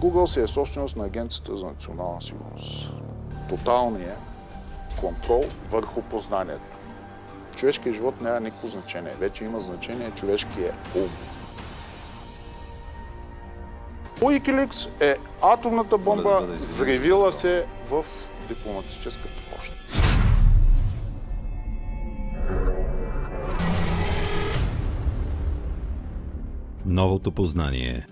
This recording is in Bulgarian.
Google си е собственост на Агенцията за национална сигурност. Тоталният контрол върху познанието. Човешкият живот няма никакво значение. Вече има значение човешкият ум. Wikileaks е атомната бомба, взривила се в дипломатическата почта. Новото познание